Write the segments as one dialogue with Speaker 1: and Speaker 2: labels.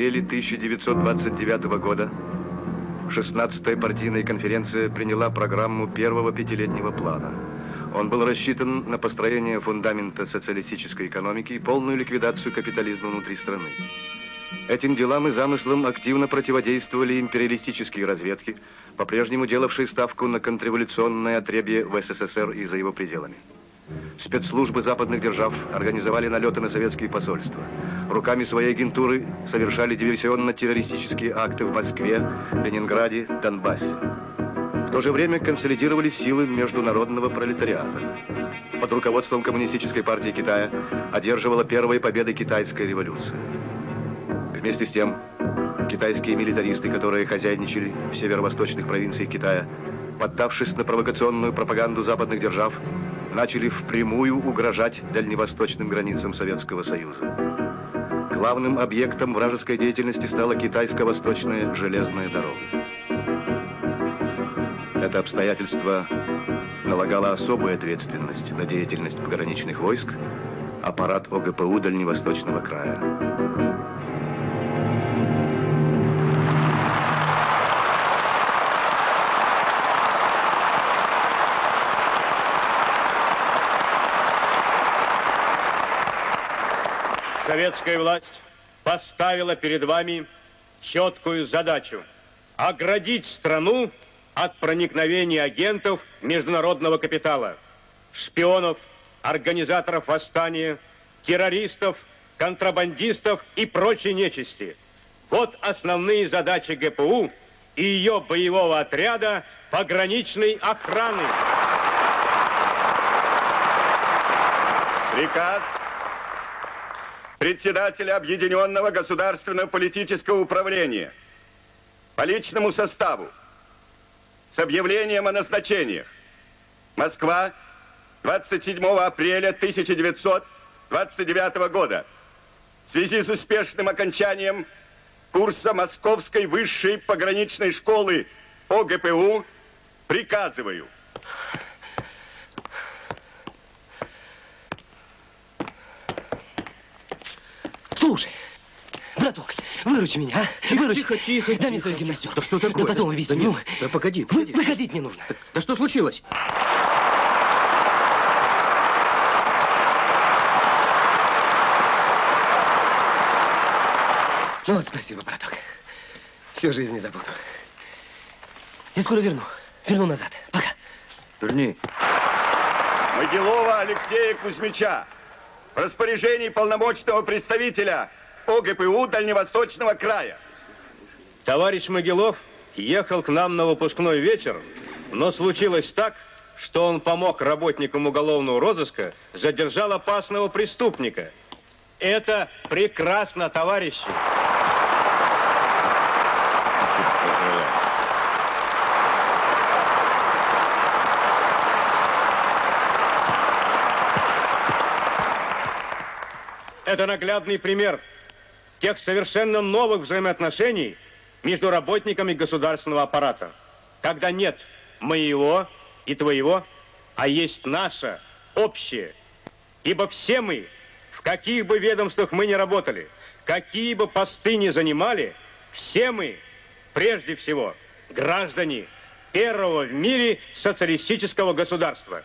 Speaker 1: апреле 1929 года 16-я партийная конференция приняла программу первого пятилетнего плана. Он был рассчитан на построение фундамента социалистической экономики и полную ликвидацию капитализма внутри страны. Этим делам и замыслам активно противодействовали империалистические разведки, по-прежнему делавшие ставку на контрреволюционное отребье в СССР и за его пределами. Спецслужбы западных держав организовали налеты на советские посольства. Руками своей агентуры совершали диверсионно-террористические акты в Москве, Ленинграде, Донбассе. В то же время консолидировали силы международного пролетариата. Под руководством Коммунистической партии Китая одерживала первые победы китайской революции. Вместе с тем, китайские милитаристы, которые хозяйничали в северо-восточных провинциях Китая, поддавшись на провокационную пропаганду западных держав, начали впрямую угрожать дальневосточным границам Советского Союза. Главным объектом вражеской деятельности стала китайско-восточная железная дорога. Это обстоятельство налагало особую ответственность на деятельность пограничных войск, аппарат ОГПУ Дальневосточного края.
Speaker 2: Советская власть поставила перед вами четкую задачу – оградить страну от проникновения агентов международного капитала, шпионов, организаторов восстания, террористов, контрабандистов и прочей нечисти. Вот основные задачи ГПУ и ее боевого отряда пограничной охраны.
Speaker 3: Приказ председателя Объединенного государственного политического управления по личному составу с объявлением о назначениях. Москва, 27 апреля 1929 года. В связи с успешным окончанием курса Московской высшей пограничной школы ОГПУ приказываю –
Speaker 4: Слушай, браток, выручи меня, а?
Speaker 5: Тихо,
Speaker 4: выручи.
Speaker 5: тихо, тихо.
Speaker 4: Дай мне свою гимнастерку.
Speaker 5: Да что такое?
Speaker 4: Да потом объясню.
Speaker 5: Да, нет, да погоди,
Speaker 4: вы-
Speaker 5: погоди.
Speaker 4: выходить не нужно.
Speaker 5: Да что случилось?
Speaker 4: Ну вот, спасибо, браток. Всю жизнь не забуду. Я скоро верну. Верну назад. Пока.
Speaker 5: Верни.
Speaker 3: Могилова Алексея Кузьмича в распоряжении полномочного представителя ОГПУ Дальневосточного края.
Speaker 2: Товарищ Могилов ехал к нам на выпускной вечер, но случилось так, что он помог работникам уголовного розыска, задержал опасного преступника. Это прекрасно, товарищи. Это наглядный пример тех совершенно новых взаимоотношений между работниками государственного аппарата. Когда нет моего и твоего, а есть наше, общее. Ибо все мы, в каких бы ведомствах мы ни работали, какие бы посты ни занимали, все мы, прежде всего, граждане первого в мире социалистического государства.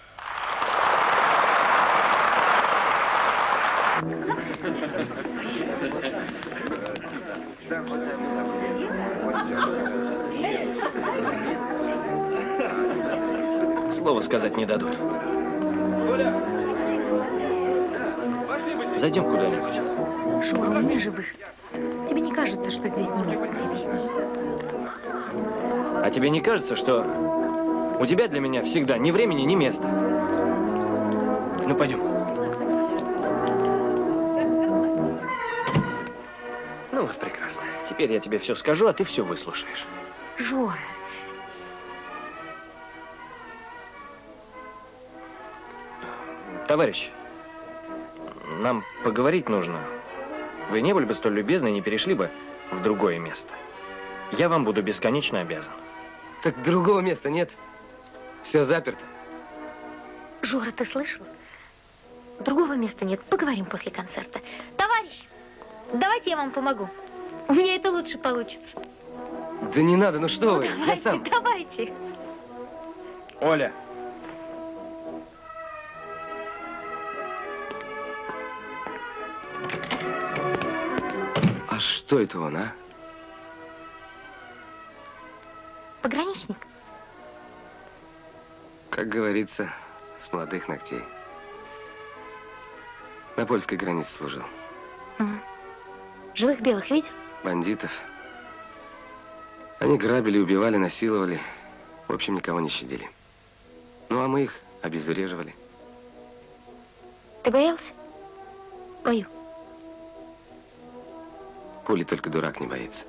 Speaker 4: Слова сказать не дадут. Зайдем куда-нибудь.
Speaker 6: Шура, меня живых. Тебе не кажется, что здесь не место для объяснений?
Speaker 4: А тебе не кажется, что у тебя для меня всегда ни времени, ни места? Ну, пойдем. Ну, вот прекрасно. Теперь я тебе все скажу, а ты все выслушаешь.
Speaker 6: Жора,
Speaker 4: Товарищ, нам поговорить нужно. Вы не были бы столь любезны и не перешли бы в другое место. Я вам буду бесконечно обязан. Так другого места нет. Все заперто.
Speaker 6: Жора, ты слышал? Другого места нет. Поговорим после концерта. Товарищ, давайте я вам помогу.
Speaker 5: У меня это лучше получится.
Speaker 7: Да не надо, ну что вы, я
Speaker 5: Давайте,
Speaker 7: сам.
Speaker 5: давайте.
Speaker 7: Оля. Что это он, а?
Speaker 5: Пограничник.
Speaker 7: Как говорится, с молодых ногтей. На польской границе служил.
Speaker 5: Мгм. Живых белых видел?
Speaker 7: Бандитов. Они грабили, убивали, насиловали. В общем, никого не щадили. Ну, а мы их обезвреживали.
Speaker 5: Ты боялся? Бою.
Speaker 7: Пули только дурак не боится.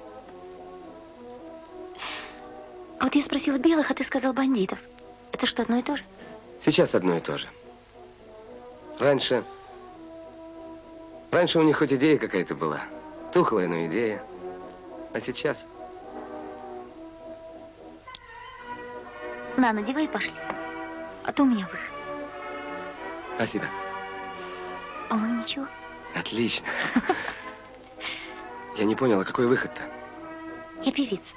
Speaker 5: А вот я спросила белых, а ты сказал бандитов. Это что, одно и то же?
Speaker 7: Сейчас одно и то же. Раньше... Раньше у них хоть идея какая-то была. Тухлая, но идея. А сейчас...
Speaker 5: На, надевай и пошли. А то у меня выход.
Speaker 7: Спасибо.
Speaker 5: А он ничего.
Speaker 7: Отлично. Я не понял, а какой выход-то?
Speaker 5: Я певица.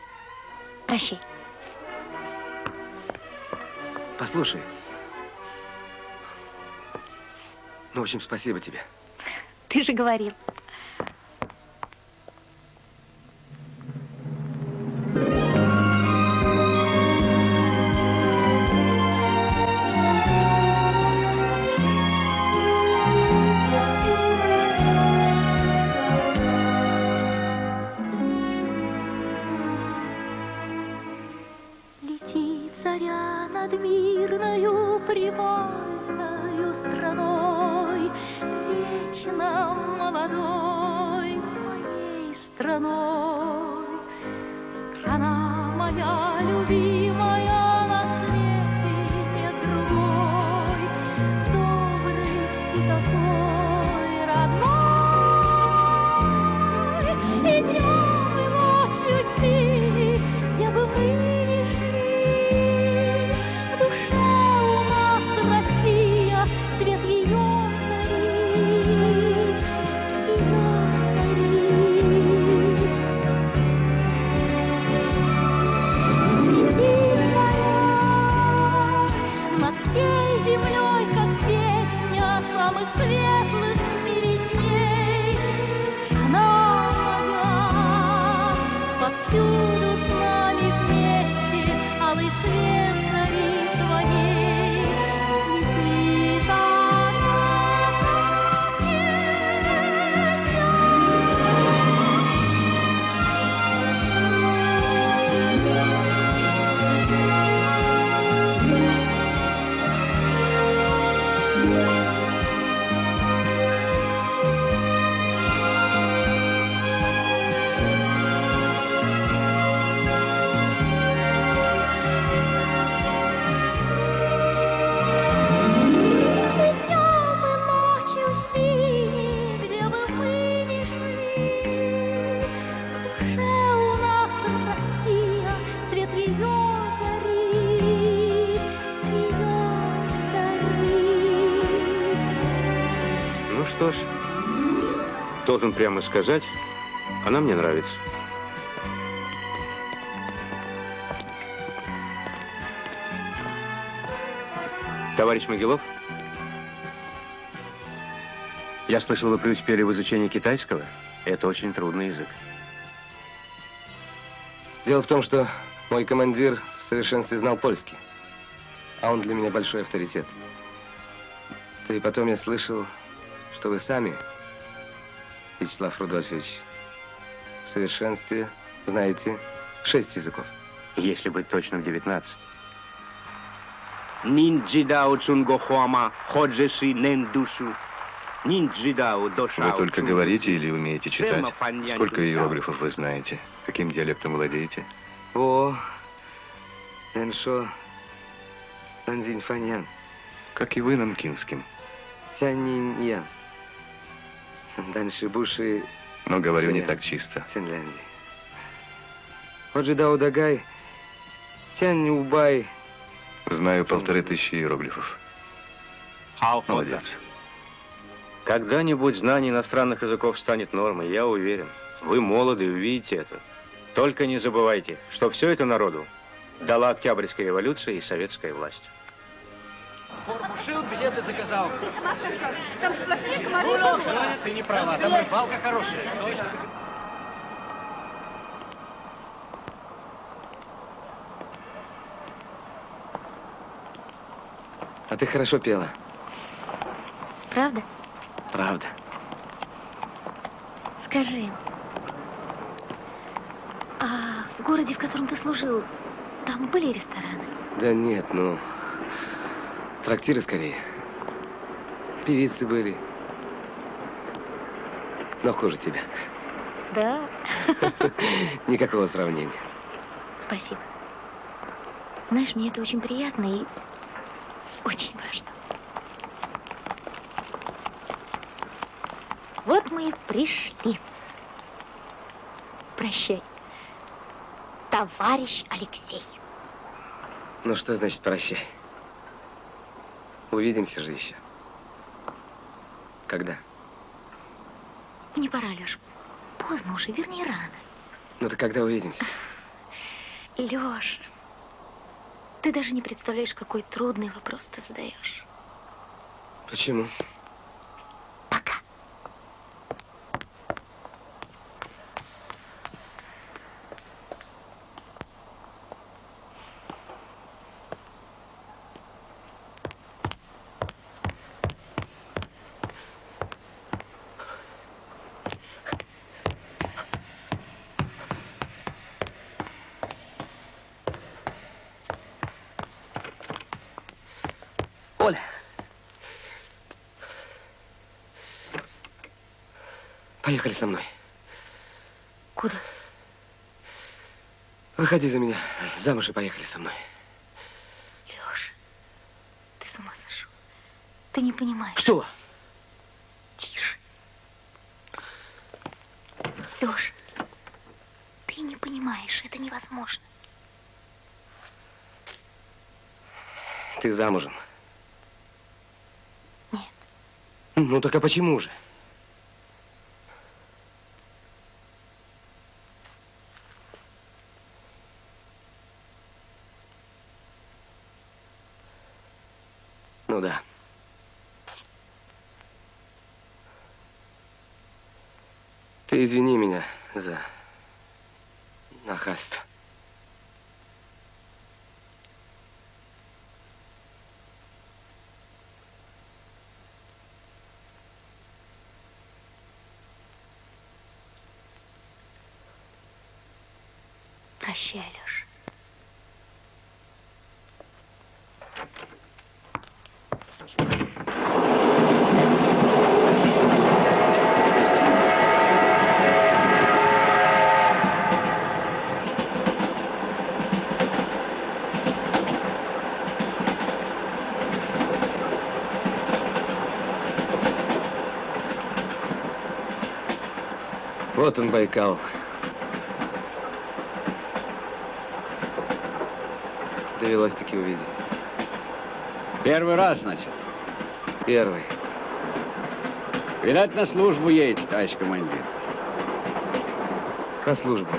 Speaker 5: Прощай.
Speaker 7: Послушай. Ну, в общем, спасибо тебе.
Speaker 5: Ты же говорил.
Speaker 2: Должен прямо сказать, она мне нравится. Товарищ Могилов? Я слышал, вы преуспели в изучении китайского. Это очень трудный язык.
Speaker 7: Дело в том, что мой командир в совершенстве знал польский. А он для меня большой авторитет. Да и потом я слышал, что вы сами, Вячеслав Рудольфович, в совершенстве знаете шесть языков.
Speaker 2: Если быть точным, 19. Нинджидао Цунгохуама, Ходжеши Нендушу, Нинджидао Дошао
Speaker 1: Вы только говорите или умеете читать? Сколько иероглифов вы знаете? Каким диалектом владеете?
Speaker 7: О, Эншо, Нанзинь Фаньян,
Speaker 1: Как и вы нанкинским.
Speaker 7: Буши,
Speaker 1: Но говорю не так чисто.
Speaker 7: Финляндии. Ходжидао Дагай, Тянь Убай,
Speaker 1: Знаю полторы тысячи иероглифов. Молодец.
Speaker 2: Когда-нибудь знание иностранных языков станет нормой, я уверен. Вы молоды, увидите это. Только не забывайте, что все это народу дала Октябрьская революция и советская власть.
Speaker 8: Форму шил, билеты заказал.
Speaker 9: Ты сама сошла. Там сплошные комары.
Speaker 8: Соня, ты не права, там рыбалка хорошая. Точно.
Speaker 7: А ты хорошо пела.
Speaker 6: Правда?
Speaker 7: Правда.
Speaker 6: Скажи, а в городе, в котором ты служил, там были рестораны?
Speaker 7: Да нет, ну... Трактиры скорее. Певицы были. Но хуже тебя.
Speaker 6: Да.
Speaker 7: Никакого сравнения.
Speaker 6: Спасибо. Знаешь, мне это очень приятно и очень важно. Вот мы и пришли. Прощай, товарищ Алексей.
Speaker 7: Ну что значит прощай? Увидимся же еще. Когда?
Speaker 6: Не пора, Леш. Поздно уже, вернее, рано.
Speaker 7: Ну так когда увидимся?
Speaker 6: Леш, ты даже не представляешь, какой трудный вопрос ты задаешь.
Speaker 7: Почему?
Speaker 6: Пока.
Speaker 7: Оля! Поехали со мной.
Speaker 6: Куда?
Speaker 7: Выходи за меня замуж и поехали со мной.
Speaker 6: Леш, ты с ума сошел. Ты не понимаешь.
Speaker 7: Что?
Speaker 6: Тише. Леш, ты не понимаешь, это невозможно.
Speaker 7: Ты замужем?
Speaker 6: Нет.
Speaker 7: Ну так а почему же? Ну да. Ты извини меня за нахальство.
Speaker 6: Прощай.
Speaker 7: Вот он, Байкал. Довелось таки увидеть.
Speaker 10: Первый раз, значит.
Speaker 7: Первый.
Speaker 10: Видать, на службу едете, товарищ командир.
Speaker 7: На службу.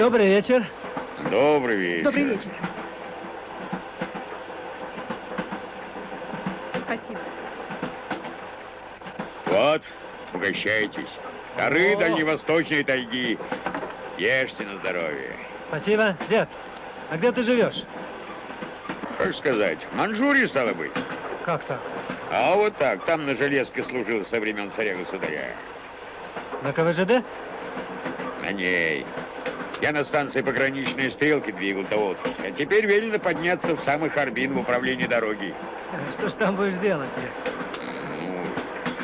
Speaker 11: Добрый вечер.
Speaker 12: Добрый вечер.
Speaker 9: Добрый вечер. Спасибо.
Speaker 12: Вот, угощайтесь. Дары
Speaker 11: О.
Speaker 12: дальневосточной тайги. Ешьте на здоровье.
Speaker 11: Спасибо. Дед, а где ты живешь?
Speaker 12: Как сказать, в Манчжурии, стало быть.
Speaker 11: Как так?
Speaker 12: А вот так, там на железке служил со времен царя-государя.
Speaker 11: На КВЖД?
Speaker 12: На ней. Я на станции пограничной стрелки двигал до отпуска. А теперь велено подняться в самый Харбин в управлении дороги.
Speaker 11: Что ж там будешь делать?
Speaker 12: Ну,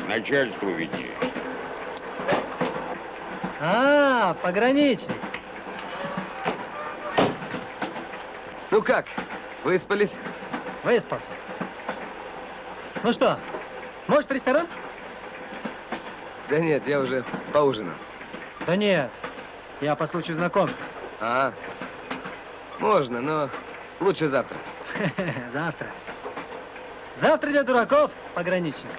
Speaker 12: начальству виднее.
Speaker 11: А, пограничник.
Speaker 7: Ну как, выспались?
Speaker 11: Выспался. Ну что, может, ресторан?
Speaker 7: Да нет, я уже поужинал.
Speaker 11: Да нет, я по случаю знакомства.
Speaker 7: А, можно, но лучше завтра.
Speaker 11: Завтра. Завтра для дураков пограничник.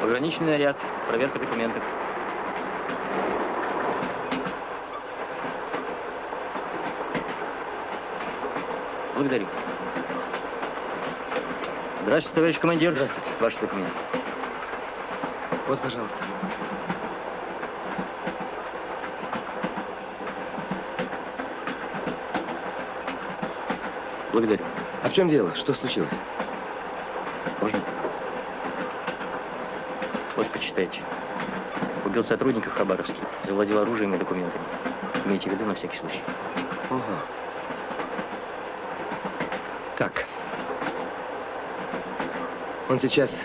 Speaker 13: Пограничный наряд, проверка документов. Благодарю. Здравствуйте, товарищ командир.
Speaker 7: Здравствуйте.
Speaker 13: Ваши документы.
Speaker 7: Вот, пожалуйста.
Speaker 13: Благодарю.
Speaker 7: А в чем дело? Что случилось?
Speaker 13: Можно? Вот, почитайте. Убил сотрудника в Хабаровске, завладел оружием и документами. Имейте в виду на всякий случай.
Speaker 7: Ага. Так. Он сейчас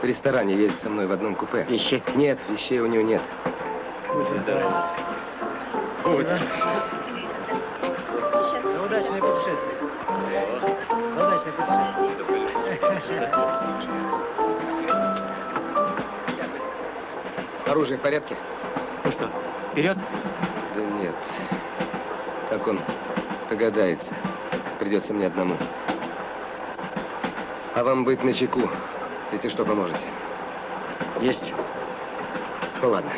Speaker 7: в ресторане едет со мной в одном купе.
Speaker 13: Вещи?
Speaker 7: Нет, вещей у него нет.
Speaker 11: За удачное путешествие. За удачное путешествие.
Speaker 7: Оружие в порядке?
Speaker 13: Ну что, вперед?
Speaker 7: Да нет. Как он догадается? Придется мне одному. А вам быть начеку, если что, поможете.
Speaker 13: Есть.
Speaker 7: Ну ладно.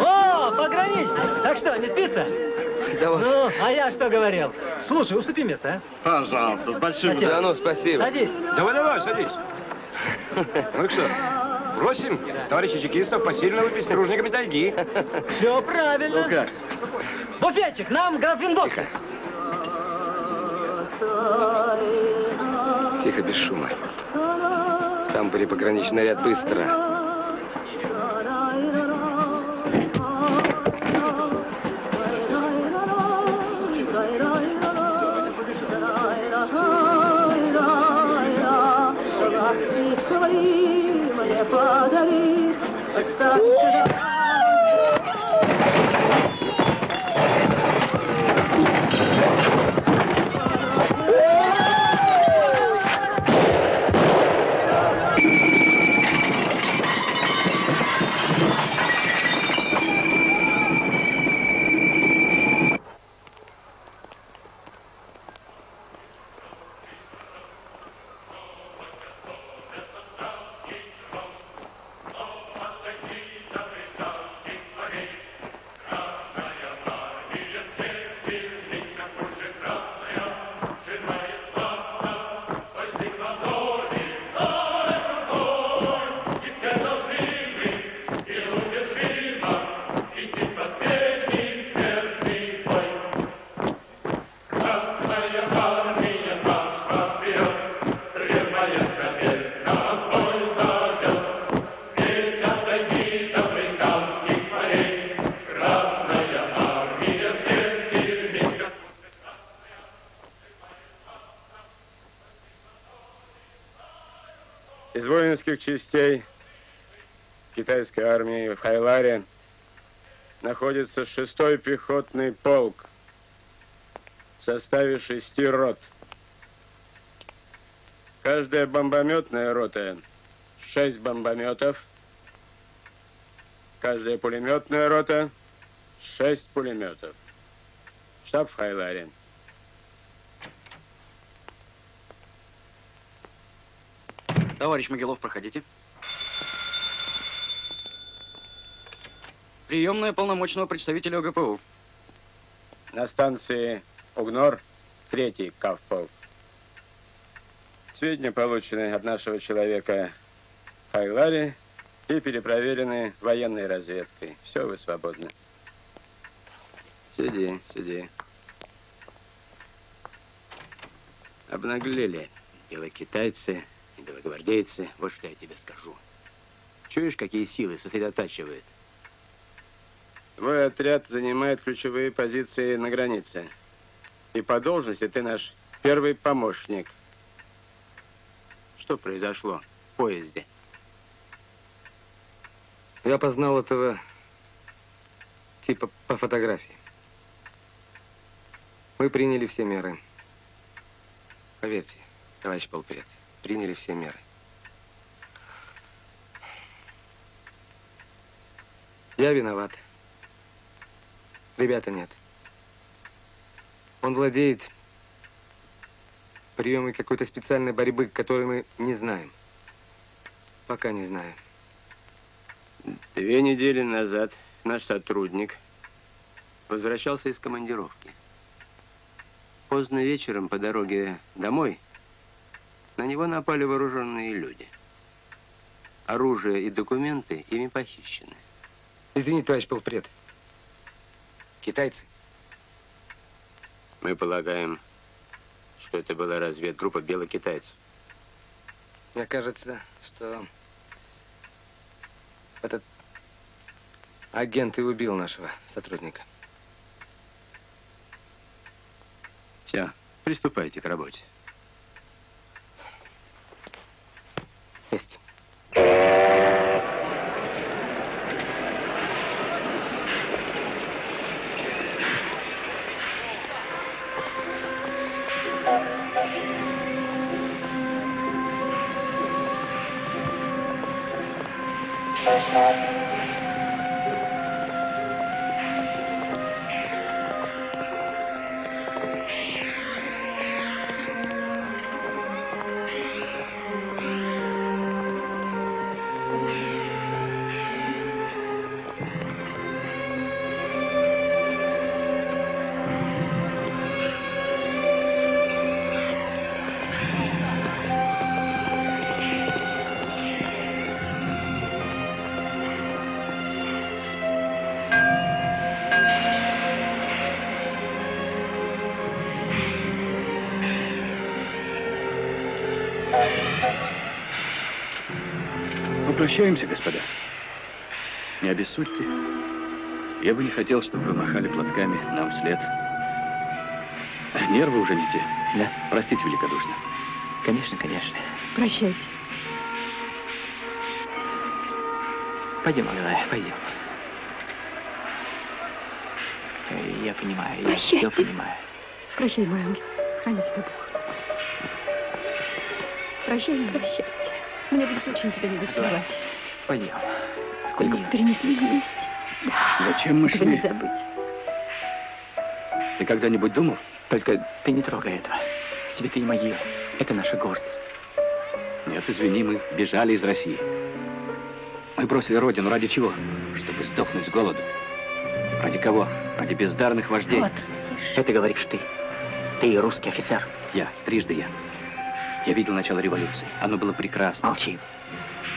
Speaker 11: О, пограничник! Так что, не спится?
Speaker 7: Да вот.
Speaker 11: Ну, а я что говорил? Слушай, уступи место,
Speaker 14: Пожалуйста, с большим...
Speaker 11: Спасибо.
Speaker 7: Да ну,
Speaker 11: а?
Speaker 7: спасибо.
Speaker 11: Садись.
Speaker 14: Давай, давай, садись. Ну что, просим товарища чекистов посильно выпить стружниками тайги.
Speaker 11: Все правильно.
Speaker 14: Ну как?
Speaker 11: Буфетчик, нам графин водки.
Speaker 7: Тихо, без шума. В тамбуре пограничный ряд быстро.
Speaker 15: Из воинских частей китайской армии в Хайларе находится шестой пехотный полк в составе шести рот. Каждая бомбометная рота шесть бомбометов. Каждая пулеметная рота шесть пулеметов.
Speaker 16: Штаб в Хайларе.
Speaker 17: Товарищ Могилов, проходите. Приемная полномочного представителя ОГПУ.
Speaker 16: На станции Угнор, третий Кавполк. Сведения получены от нашего человека в Хайларе и перепроверены военной разведкой. Все, вы свободны. Сиди, сиди. Обнаглели белокитайцы и белогвардейцы. Вот что я тебе скажу. Чуешь, какие силы сосредотачивает? Твой отряд занимает ключевые позиции на границе. И по должности ты наш первый помощник. Что произошло в поезде?
Speaker 7: Я познал этого типа по фотографии. Мы приняли все меры. Поверьте, товарищ полпред, приняли все меры. Я виноват. Ребята нет. Он владеет приемой какой-то специальной борьбы, которой мы не знаем. Пока не знаем.
Speaker 16: Две недели назад наш сотрудник возвращался из командировки. Поздно вечером по дороге домой на него напали вооруженные люди. Оружие и документы ими похищены.
Speaker 7: Извините, товарищ полпред. Китайцы?
Speaker 16: Мы полагаем, что это была разведгруппа белокитайцев.
Speaker 7: Мне кажется, что этот агент и убил нашего сотрудника.
Speaker 16: Все, приступайте к работе.
Speaker 7: Есть.
Speaker 17: Попрощаемся, господа. Не обессудьте. Я бы не хотел, чтобы вы махали платками нам вслед. Нервы уже не те.
Speaker 18: Да.
Speaker 17: Простите великодушно.
Speaker 18: Конечно, конечно.
Speaker 9: Прощайте.
Speaker 18: Пойдем, Аглая, пойдем. Э, Я понимаю, я все понимаю.
Speaker 9: Прощай, мой ангел. Храни тебя Бог. Прощай, прощайте. Мне будет очень тебя не доставать.
Speaker 18: Пойдем.
Speaker 9: Сколько мы перенесли вместе.
Speaker 17: Зачем мы
Speaker 9: Этого не
Speaker 17: шли?
Speaker 9: забыть.
Speaker 17: Ты когда-нибудь думал?
Speaker 18: Только ты не трогай этого. Святые могилы. Это наша гордость.
Speaker 17: Нет, извини, мы бежали из России. Мы бросили родину ради чего? Чтобы сдохнуть с голоду. Ради кого? Ради бездарных вождей.
Speaker 18: Вот. Это говоришь ты. Ты русский офицер.
Speaker 17: Я, трижды я. Я видел начало революции. Оно было прекрасно.
Speaker 18: Молчи.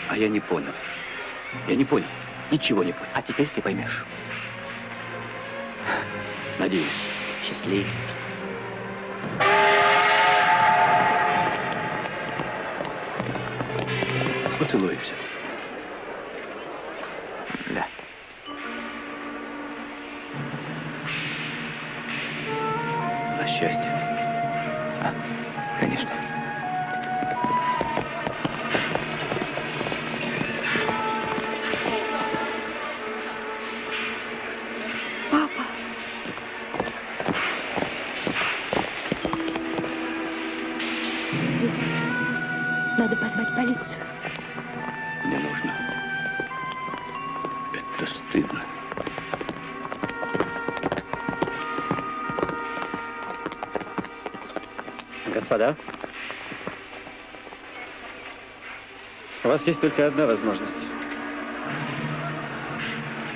Speaker 17: А я не понял. Я не понял. Ничего не понял.
Speaker 18: А теперь ты поймешь.
Speaker 17: Надеюсь.
Speaker 18: Счастливец.
Speaker 17: Поцелуемся.
Speaker 18: У вас есть только одна возможность.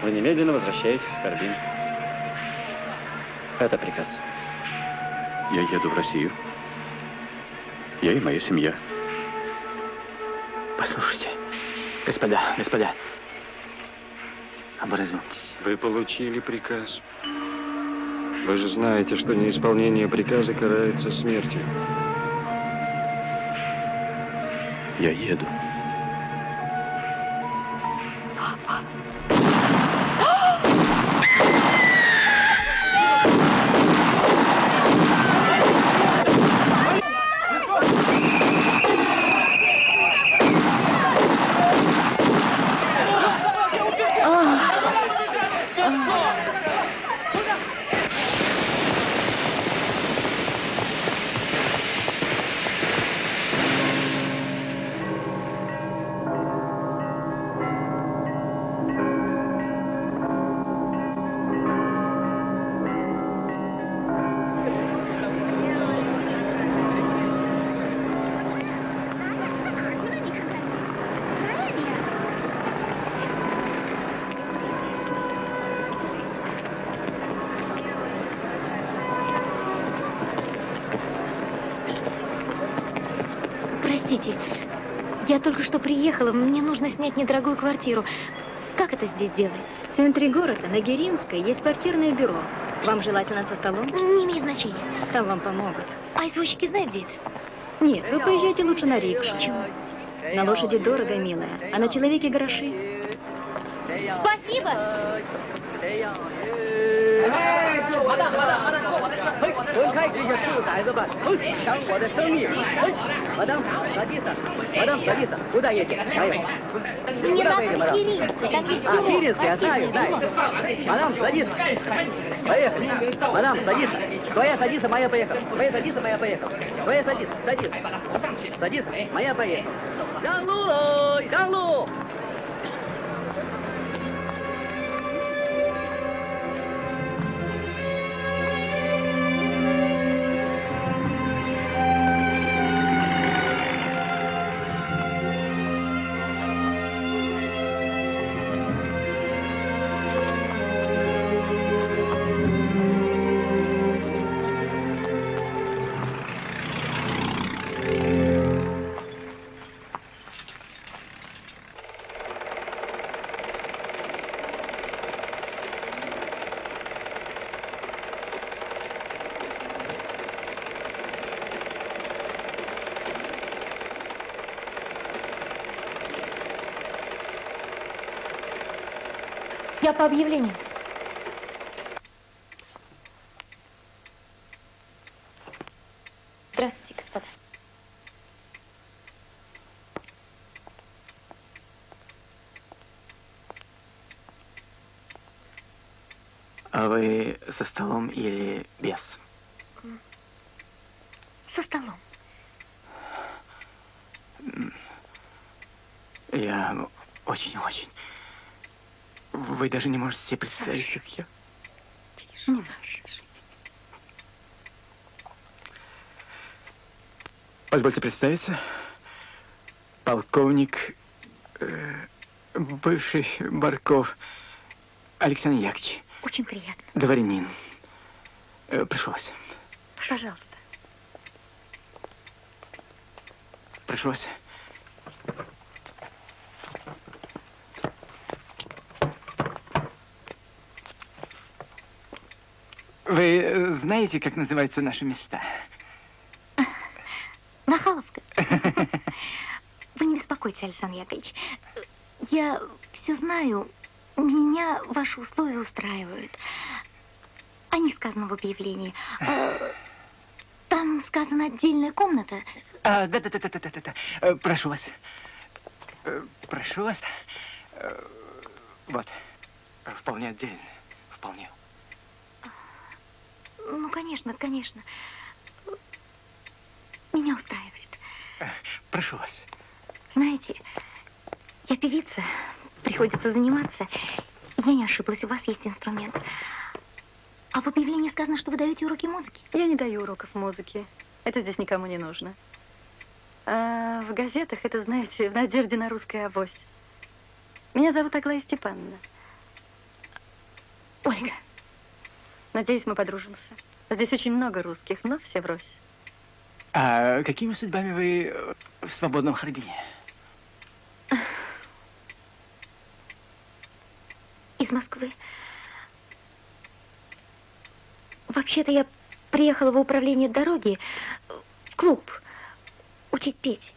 Speaker 18: Вы немедленно возвращаетесь в Харбин. Это приказ.
Speaker 17: Я еду в Россию. Я и моя семья.
Speaker 18: Послушайте, господа, господа, образумьтесь.
Speaker 4: Вы получили приказ. Вы же знаете, что неисполнение приказа карается смертью.
Speaker 17: Я еду.
Speaker 6: Приехала, мне нужно снять недорогую квартиру. Как это здесь делается?
Speaker 19: В центре города, на Геринской, есть квартирное бюро. Вам желательно со столом?
Speaker 6: Не имеет значения.
Speaker 19: Там вам помогут.
Speaker 6: А извозчики знают, где это?
Speaker 19: Нет, вы поезжайте лучше на рикшу.
Speaker 6: Почему?
Speaker 19: На лошади дорого, милая, а на человеке гроши.
Speaker 6: Спасибо!
Speaker 20: 开这些兔崽子吧，抢我的生意！我当咋地死？我
Speaker 6: 当
Speaker 20: 咋
Speaker 6: 地
Speaker 20: 死？
Speaker 6: 不
Speaker 20: 但
Speaker 6: 也给，还
Speaker 20: 有，
Speaker 6: 不
Speaker 20: 知道为什么的啊，必定死呀！再有再有，马当咋地死？哎呀，马当咋地死？昨夜咋地死？马夜半夜口，昨夜咋地死？马夜半夜口，昨夜咋地死？咋地死？咋地死？马夜半夜口，让路喽，让路！
Speaker 6: Я по объявлению. Здравствуйте, господа.
Speaker 18: А вы со столом или без?
Speaker 6: Со столом.
Speaker 18: Я очень-очень. Вы даже не можете себе представить, как я.
Speaker 6: Не за.
Speaker 18: Позвольте представиться. Полковник, э, бывший Барков Александр Яковлевич.
Speaker 6: Очень приятно.
Speaker 18: Дворянин. Э, прошу вас.
Speaker 6: Пожалуйста.
Speaker 18: Прошу вас. Вы э, знаете, как называются наши места?
Speaker 6: Нахаловка. Вы не беспокойтесь, Александр Яковлевич. Я все знаю. Меня ваши условия устраивают. О них сказано в объявлении. А, Там сказана отдельная комната.
Speaker 18: Да, да, да, да, да, да, да. Прошу вас. Э, Прошу вас. Э, Вот. Вполне отдельно. Вполне.
Speaker 6: Конечно, конечно. Меня устраивает.
Speaker 18: Прошу вас.
Speaker 6: Знаете, я певица, приходится заниматься. Я не ошиблась, у вас есть инструмент. А в объявлении сказано, что вы даете уроки музыки.
Speaker 19: Я не даю уроков музыки.
Speaker 9: Это здесь никому не нужно. А в газетах это, знаете, в надежде на русское авось. Меня зовут Аглая Степановна.
Speaker 6: Ольга.
Speaker 9: Надеюсь, мы подружимся. Здесь очень много русских, но все врозь.
Speaker 18: А какими судьбами вы э, в свободном Харбине?
Speaker 6: Из Москвы. Вообще-то я приехала в управление дороги, в клуб, учить петь.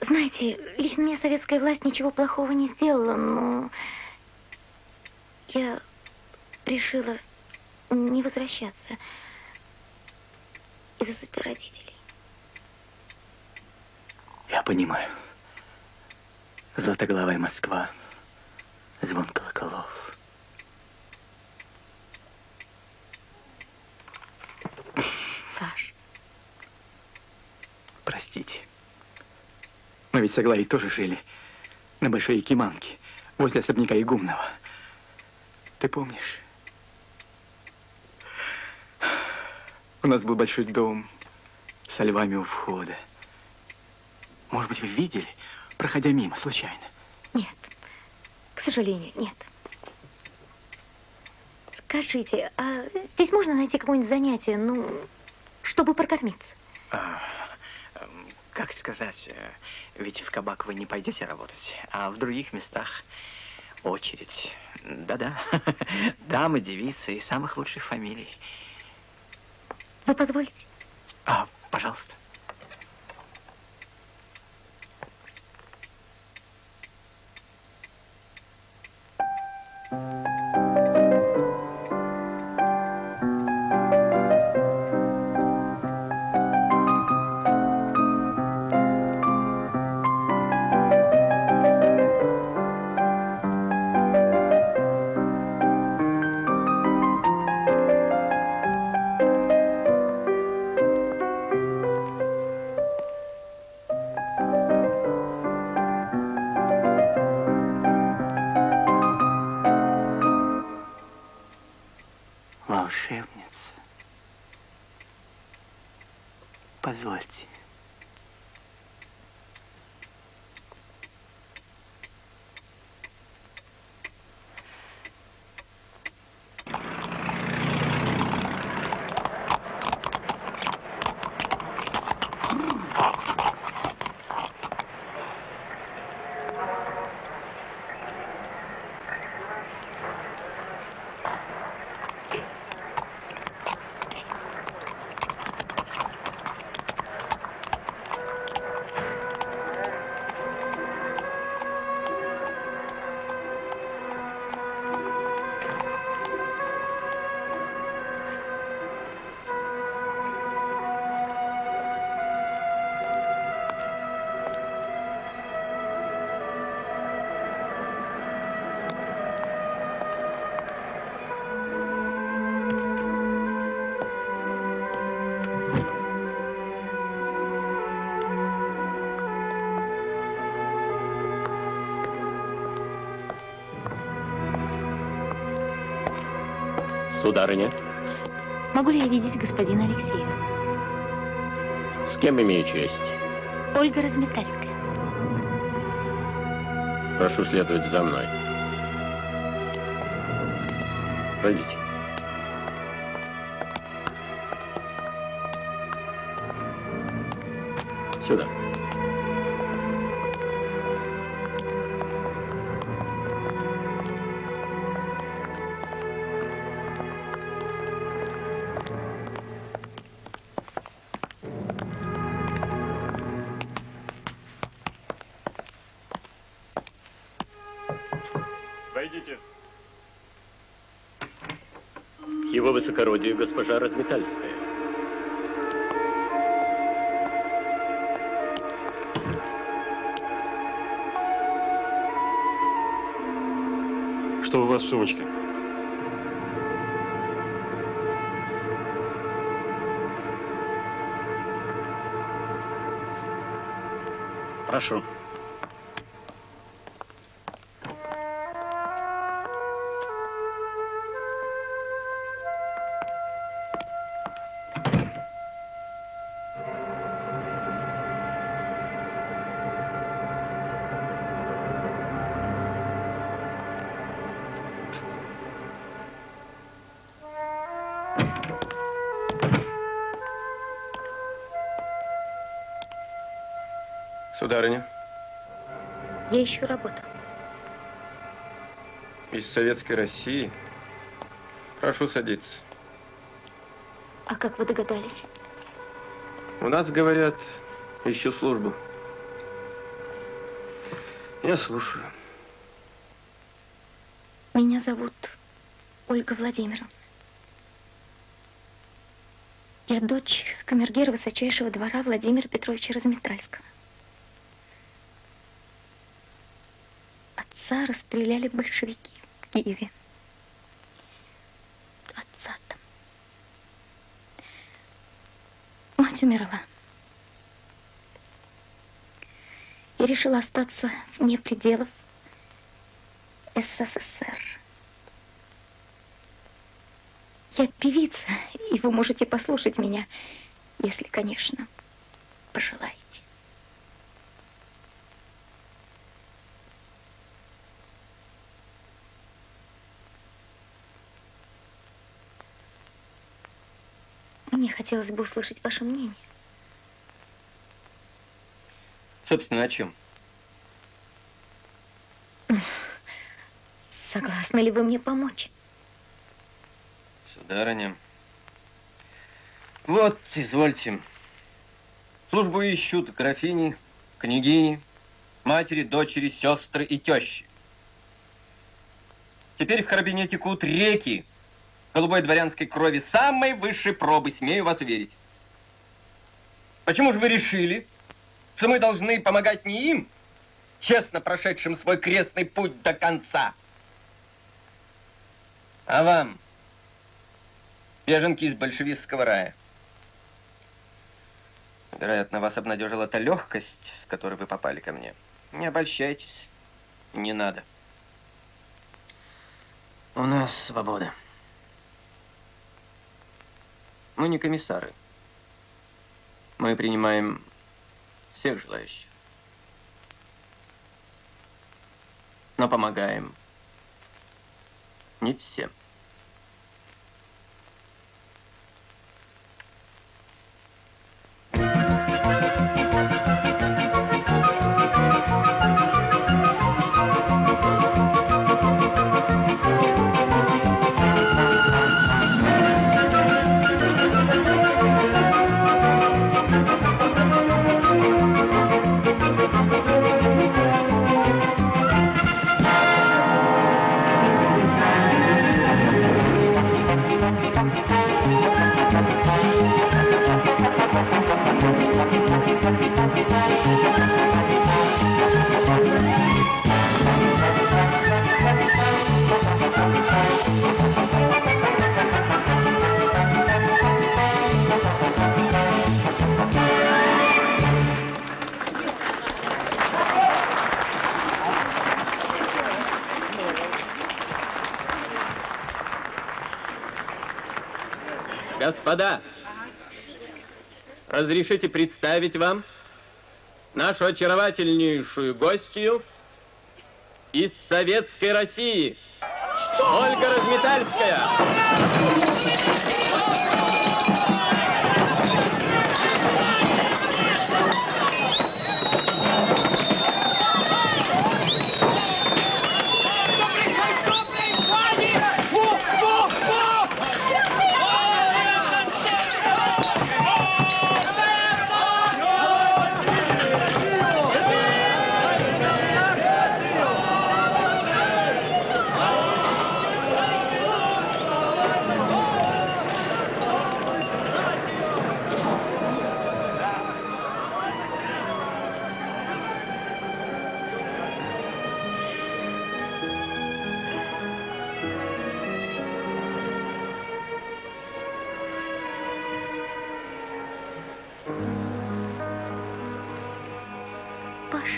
Speaker 6: Знаете, лично мне советская власть ничего плохого не сделала, но я решила не возвращаться из-за судьбы родителей.
Speaker 18: Я понимаю. Златоглавая Москва, звон колоколов.
Speaker 6: Саш.
Speaker 18: Простите. Мы ведь с Аглаей тоже жили на Большой Якиманке, возле особняка Игумного. Ты помнишь? У нас был большой дом со львами у входа. Может быть, вы видели, проходя мимо, случайно?
Speaker 6: Нет, к сожалению, нет. Скажите, а здесь можно найти какое-нибудь занятие, ну, чтобы прокормиться?
Speaker 18: А, эм, как сказать, э, ведь в кабак вы не пойдете работать, а в других местах очередь. Да-да, дамы, девицы и самых лучших фамилий.
Speaker 6: Вы позволите?
Speaker 18: А, пожалуйста.
Speaker 14: Сударыня,
Speaker 6: Могу ли я видеть господина Алексеева?
Speaker 14: с кем имею честь?
Speaker 6: Ольга Разметальская.
Speaker 14: Прошу следовать за мной. Пройдите. Его высокородие госпожа Разметальская.
Speaker 2: Что у вас в сумочке?
Speaker 14: Прошу.
Speaker 21: Сударыня,
Speaker 6: Я ищу работу.
Speaker 21: из Советской России. Прошу садиться.
Speaker 6: А как вы догадались?
Speaker 21: У нас, говорят, ищу службу. Я слушаю.
Speaker 6: Меня зовут Ольга Владимировна. Я дочь камергера высочайшего двора Владимира Петровича Разметальского. Отца расстреляли большевики в Киеве. Отца там. Мать умерла. И решила остаться вне пределов СССР. Я певица, и вы можете послушать меня, если, конечно, пожелаете. Мне хотелось бы услышать ваше мнение.
Speaker 4: Собственно, о чем?
Speaker 6: Согласны ли вы мне помочь?
Speaker 4: Сударыня. Вот, извольте. Службу ищут графини, княгини, матери, дочери, сестры и тещи. Теперь в Карабине текут реки голубой дворянской крови самой высшей пробы, смею вас уверить. Почему же вы решили, что мы должны помогать не им, честно прошедшим свой крестный путь до конца, а вам, беженки из большевистского рая? Вероятно, вас обнадежила та легкость, с которой вы попали ко мне. Не обольщайтесь, не надо. У нас свобода. Мы не комиссары. Мы принимаем всех желающих. Но помогаем не всем. Разрешите представить вам нашу очаровательнейшую гостью из Советской России, Ольга Разметальская.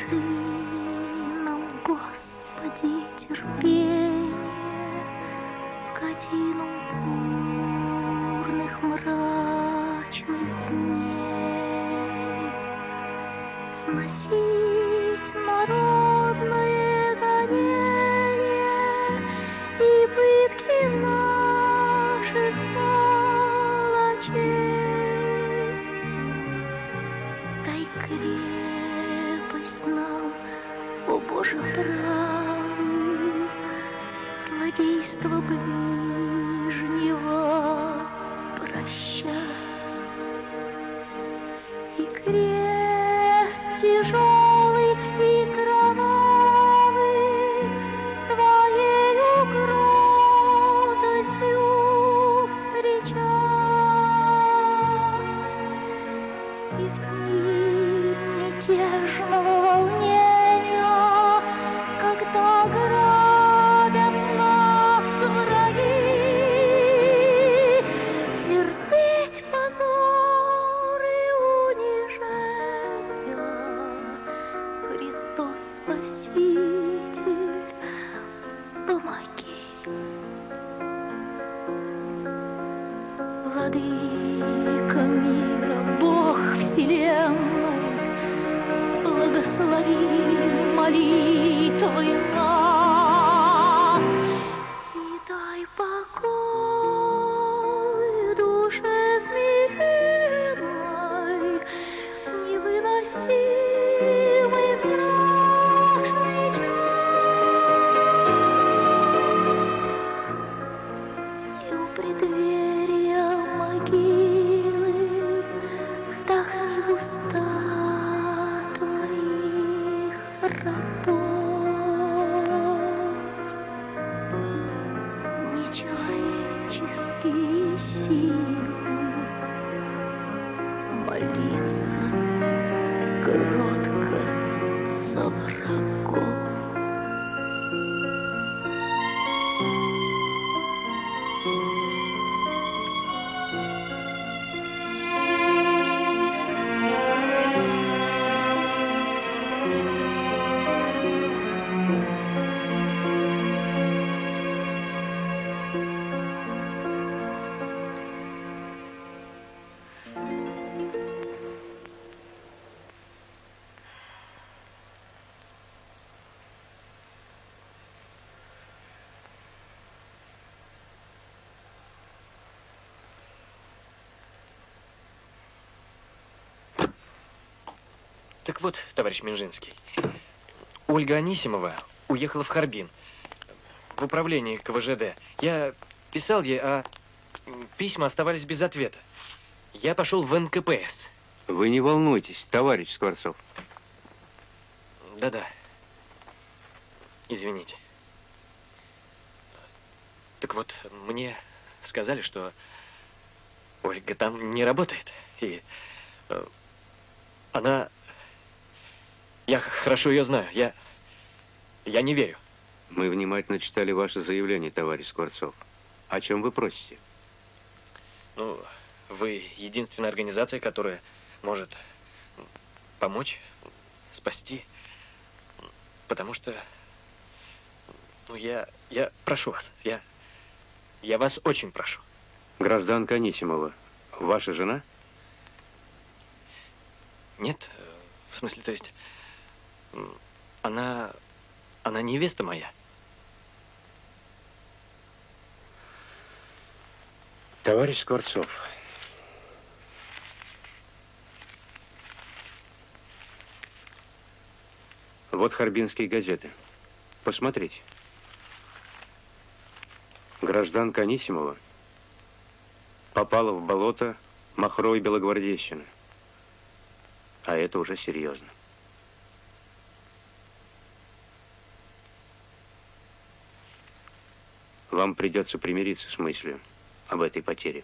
Speaker 6: Пошли нам, Господи, терпение годину бурных мрачных дней. Сносить народное
Speaker 5: 若
Speaker 22: Так вот, товарищ Минжинский, Ольга Анисимова уехала в Харбин, в управление КВЖД. Я писал ей, а письма оставались без ответа. Я пошел в НКПС.
Speaker 2: Вы не волнуйтесь, товарищ Скворцов.
Speaker 22: Да-да. Извините. Так вот, мне сказали, что Ольга там не работает. И э, она... Я хорошо ее знаю. Я... Я не верю.
Speaker 2: Мы внимательно читали ваше заявление, товарищ Скворцов. О чем вы просите?
Speaker 22: Ну, вы единственная организация, которая может помочь, спасти. Потому что, ну, я, я прошу вас, я, я вас очень прошу.
Speaker 2: Гражданка Анисимова, ваша жена?
Speaker 22: Нет, э, в смысле, то есть, она, она невеста моя.
Speaker 2: Товарищ Скворцов, вот харбинские газеты. Посмотрите. Гражданка Анисимова попала в болото Махро и Белогвардейщины. А это уже серьезно. Вам придется примириться с мыслью об этой потере.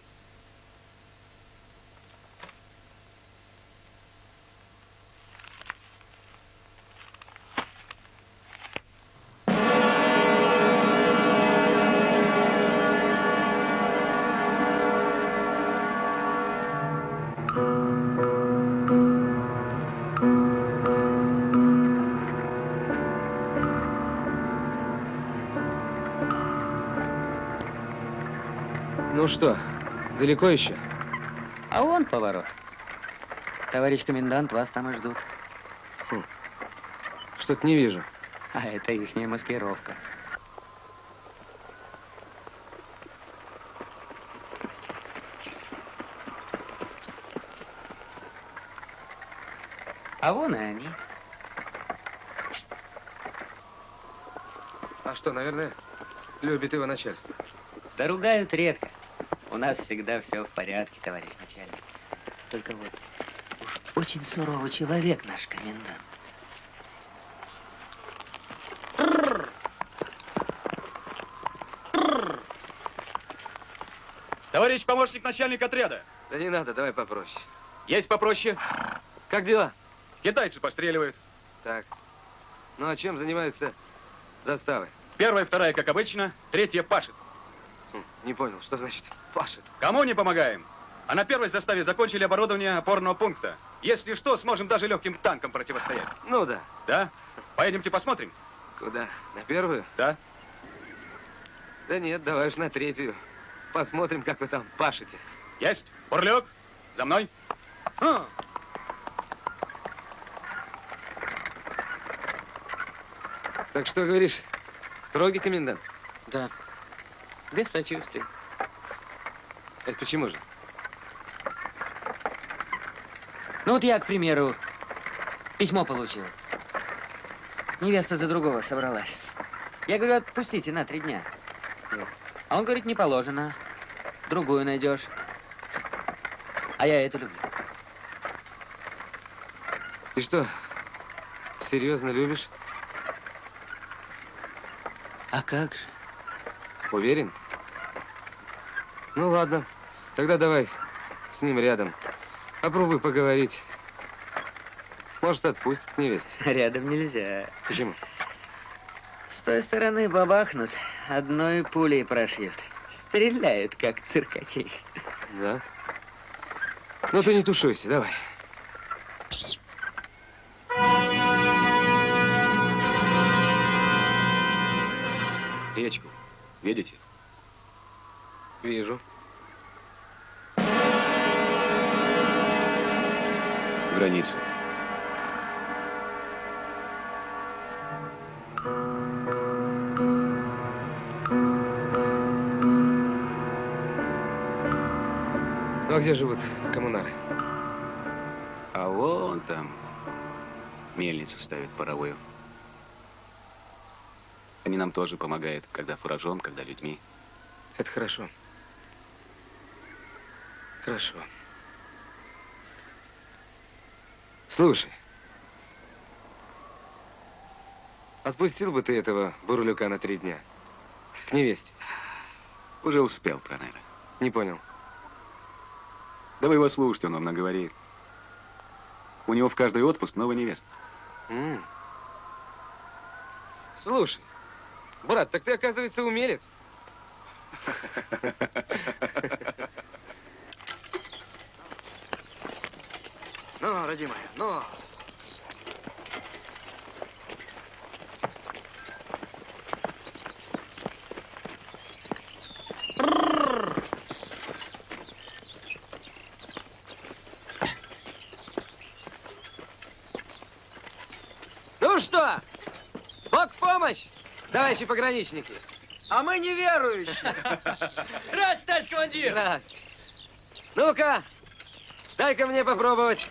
Speaker 7: Что, далеко еще?
Speaker 21: А вон поворот. Товарищ комендант, вас там и ждут.
Speaker 7: Что-то не вижу.
Speaker 21: А это ихняя маскировка. А вон и они.
Speaker 7: А что, наверное, любит его начальство.
Speaker 21: Да ругают редко. У нас всегда все в порядке, товарищ начальник. Только вот уж очень суровый человек наш комендант.
Speaker 23: Товарищ помощник начальника отряда.
Speaker 7: Да не надо, давай попроще.
Speaker 23: Есть попроще.
Speaker 7: Как дела?
Speaker 23: Китайцы постреливают.
Speaker 7: Так. Ну, а чем занимаются заставы?
Speaker 23: Первая, вторая, как обычно. Третья пашет.
Speaker 7: Хм, Не понял, что значит пашет?
Speaker 23: Кому не помогаем? А на первой заставе закончили оборудование опорного пункта. Если что, сможем даже легким танкам противостоять.
Speaker 7: Ну да.
Speaker 23: Да? Поедемте посмотрим?
Speaker 7: Куда? На первую?
Speaker 23: Да.
Speaker 7: Да нет, давай уж на третью. Посмотрим, как вы там пашете.
Speaker 23: Есть. Бурлюк, за мной.
Speaker 7: А. Так что говоришь, строгий комендант?
Speaker 21: Да. Без сочувствия.
Speaker 7: Это почему же?
Speaker 21: Ну вот я, к примеру, письмо получил. Невеста за другого собралась. Я говорю, отпустите на три дня. А он говорит, не положено. Другую найдешь. А я это люблю.
Speaker 7: Ты что, серьезно любишь?
Speaker 21: А как же?
Speaker 7: Уверен? Ну ладно, тогда давай с ним рядом. Попробуй поговорить. Может, отпустит к невесте.
Speaker 21: Рядом нельзя.
Speaker 7: Почему?
Speaker 21: С той стороны бабахнут, одной пулей прошьют. Стреляют, как циркачи.
Speaker 7: Да? Ну ты не тушуйся, давай.
Speaker 16: Речку. Видите?
Speaker 7: Вижу.
Speaker 16: Границу.
Speaker 7: Ну а где живут коммунары?
Speaker 16: А вон там мельницу ставят паровую. Они нам тоже помогают, когда фуражом, когда людьми.
Speaker 7: Это хорошо. Хорошо. Слушай, отпустил бы ты этого бурлюка на три дня? К невесте.
Speaker 16: Уже успел, Пронера.
Speaker 7: Не понял.
Speaker 16: Да вы его слушайте, он вам наговорит. У него в каждый отпуск новая невеста.
Speaker 7: М. Слушай, брат, так ты, оказывается, умелец.
Speaker 24: Ну, родимая, ну.
Speaker 7: Ну что, Бог в помощь, товарищи пограничники.
Speaker 20: А мы неверующие. Здрасте, товарищ командир.
Speaker 7: Здрасте. Ну-ка, дай-ка мне попробовать.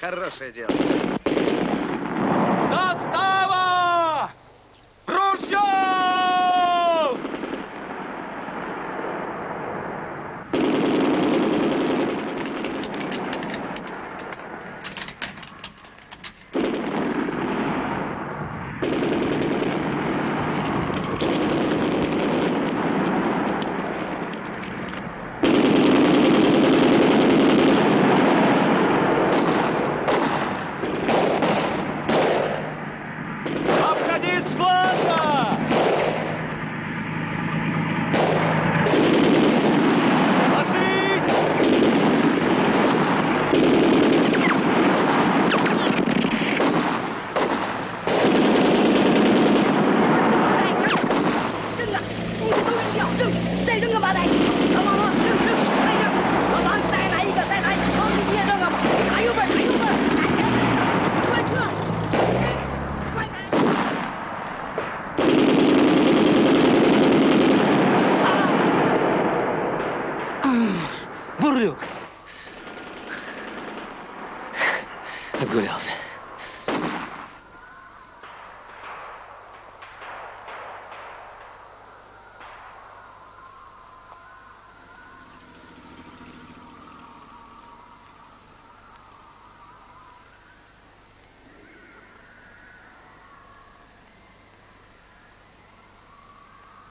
Speaker 7: Хорошее дело.
Speaker 20: Застава!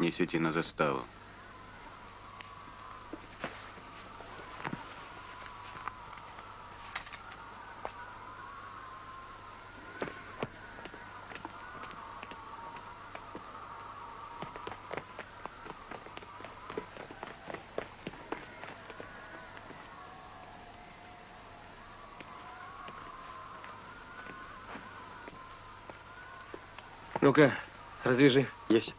Speaker 16: Несите на заставу.
Speaker 4: Ну-ка, развяжи.
Speaker 7: Есть.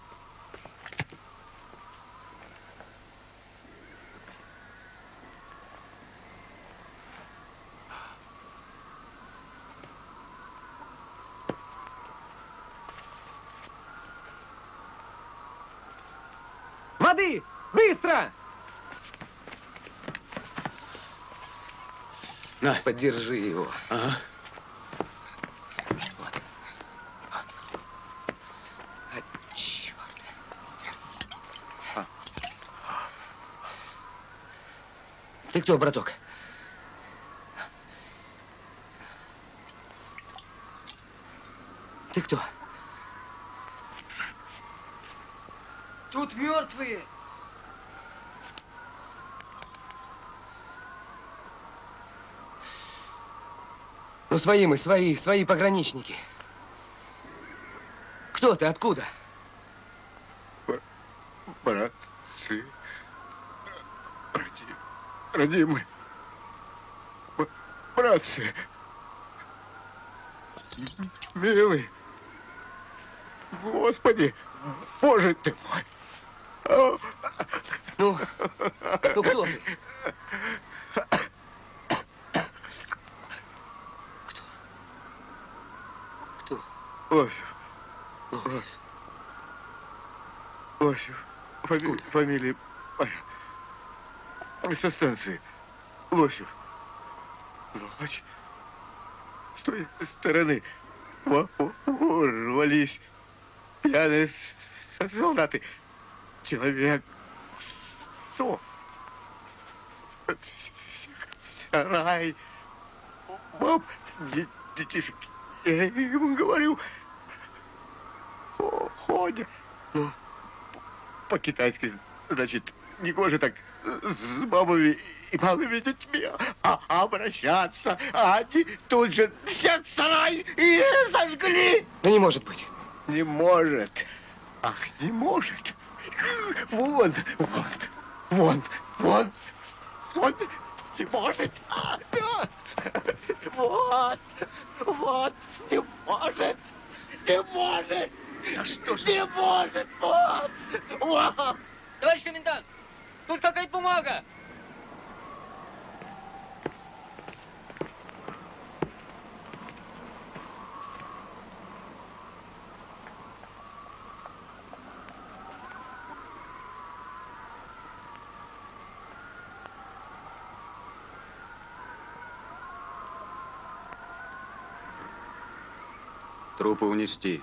Speaker 4: Воды! Быстро!
Speaker 16: На.
Speaker 4: Поддержи его.
Speaker 16: Ага.
Speaker 4: А, черт. Ты кто, браток? Ты кто?
Speaker 23: Тут мертвые.
Speaker 4: Ну, свои мы, свои, свои пограничники. Кто ты, откуда?
Speaker 25: Братцы, роди- родимые, братцы, милый, Господи, Боже ты мой.
Speaker 4: Ну, ну кто ты? Кто?
Speaker 25: Лосев. Лосев. Лосев. Фами- фамилия моя. Со станции. Лосев. Ночь. С той стороны во- во- ворвались пьяные солдаты. Человек Сарай. Баб, де- детишек. Я им говорю, хо- ходят.
Speaker 4: Ну?
Speaker 25: По-китайски, значит, не гоже так с бабами и малыми детьми а, обращаться. А они тут же всех сарай и сожгли.
Speaker 4: Да не может быть.
Speaker 25: Не может. Ах, не может. Вон, вон, вон, вон, вон, не может. Вот, вот, не может, не может.
Speaker 23: Да что ж...
Speaker 25: Не может, вот, вот.
Speaker 23: Товарищ комендант, тут какая-то бумага.
Speaker 16: Трупы унести.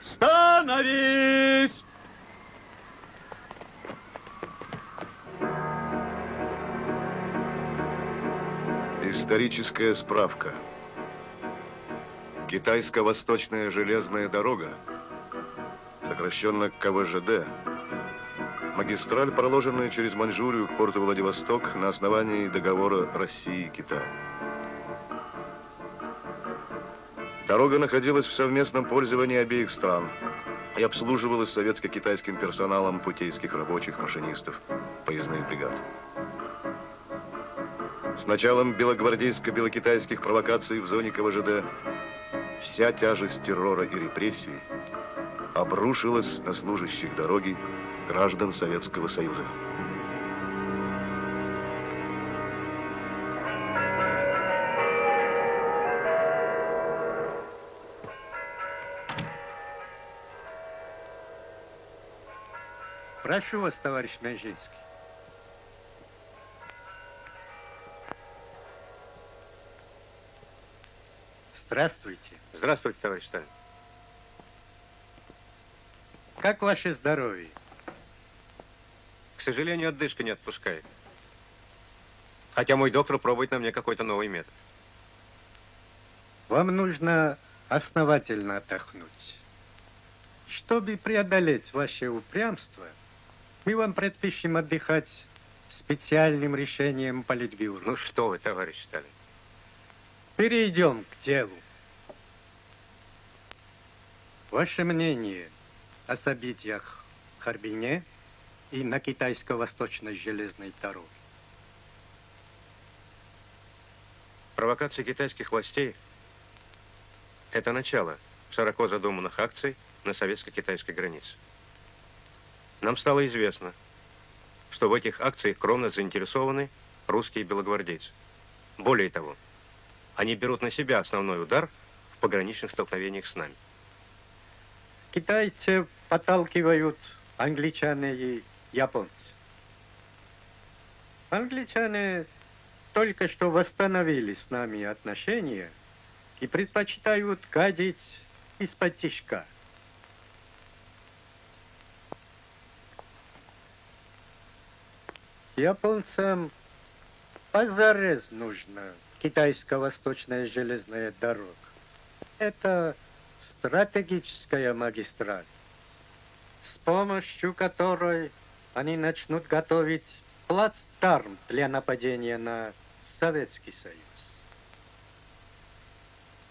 Speaker 3: Становись!
Speaker 1: Историческая справка. Китайско-восточная железная дорога, сокращенно КВЖД, магистраль, проложенная через Маньчжурию к порту Владивосток на основании договора России и Китая. Дорога находилась в совместном пользовании обеих стран и обслуживалась советско-китайским персоналом путейских рабочих, машинистов, поездных бригад. С началом белогвардейско-белокитайских провокаций в зоне КВЖД вся тяжесть террора и репрессий обрушилась на служащих дороги граждан Советского Союза.
Speaker 26: Прошу вас, товарищ Мяжинский. Здравствуйте.
Speaker 2: Здравствуйте, товарищ Сталин.
Speaker 26: Как ваше здоровье?
Speaker 2: К сожалению, отдышка не отпускает. Хотя мой доктор пробует на мне какой-то новый метод.
Speaker 26: Вам нужно основательно отдохнуть. Чтобы преодолеть ваше упрямство, мы вам предпишем отдыхать специальным решением Политбюро.
Speaker 2: Ну что вы, товарищ Сталин.
Speaker 26: Перейдем к делу. Ваше мнение о событиях в Харбине и на китайско-восточной железной дороге?
Speaker 2: Провокация китайских властей – это начало широко задуманных акций на советско-китайской границе. Нам стало известно, что в этих акциях кровно заинтересованы русские белогвардейцы. Более того, они берут на себя основной удар в пограничных столкновениях с нами.
Speaker 26: Китайцы подталкивают англичане и японцы. Англичане только что восстановили с нами отношения и предпочитают гадить из-под тишка. Японцам позарез нужна китайско-восточная железная дорога. Это стратегическая магистраль, с помощью которой они начнут готовить плацдарм для нападения на Советский Союз.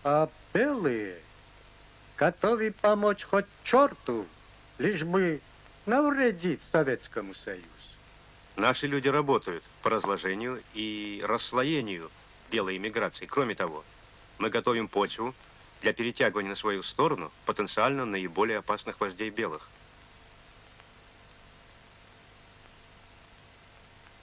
Speaker 26: А белые готовы помочь хоть черту, лишь бы навредить Советскому Союзу.
Speaker 2: Наши люди работают по разложению и расслоению белой иммиграции. Кроме того, мы готовим почву для перетягивания на свою сторону потенциально наиболее опасных вождей белых.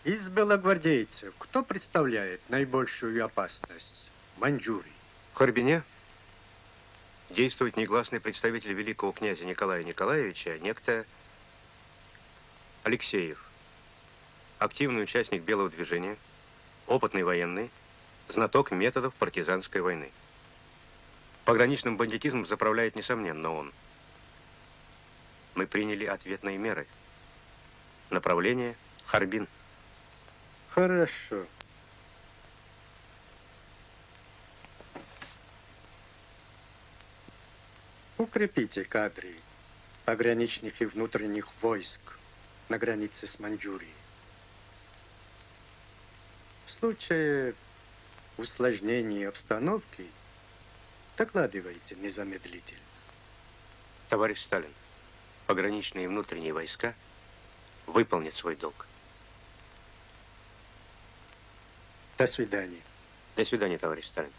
Speaker 26: Из белогвардейцев кто представляет наибольшую опасность в Маньчжурии?
Speaker 2: В Харбине действует негласный представитель великого князя Николая Николаевича, некто Алексеев. Активный участник белого движения, опытный военный, знаток методов партизанской войны. Пограничным бандитизмом заправляет, несомненно, он. Мы приняли ответные меры. Направление – Харбин.
Speaker 26: Хорошо. Укрепите кадры пограничных и внутренних войск на границе с Маньчжурией. В случае усложнения обстановки докладывайте незамедлительно.
Speaker 2: Товарищ Сталин, пограничные и внутренние войска выполнят свой долг.
Speaker 26: До свидания.
Speaker 2: До свидания, товарищ Сталин.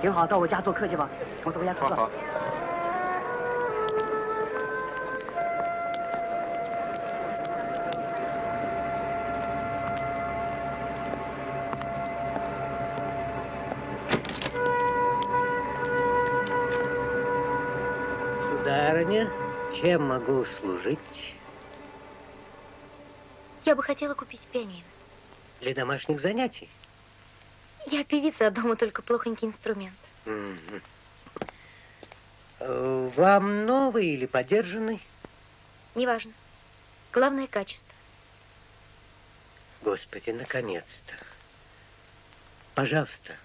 Speaker 20: 挺好，挺好。到我家做客去吧。我走我家做客。
Speaker 27: Сударыня, чем могу служить?
Speaker 6: Я бы хотела купить пианино.
Speaker 27: Для домашних занятий?
Speaker 6: Я певица, а дома только плохонький инструмент.
Speaker 27: Угу. Вам новый или подержанный?
Speaker 6: Неважно. Главное качество.
Speaker 27: Господи, наконец-то. Пожалуйста.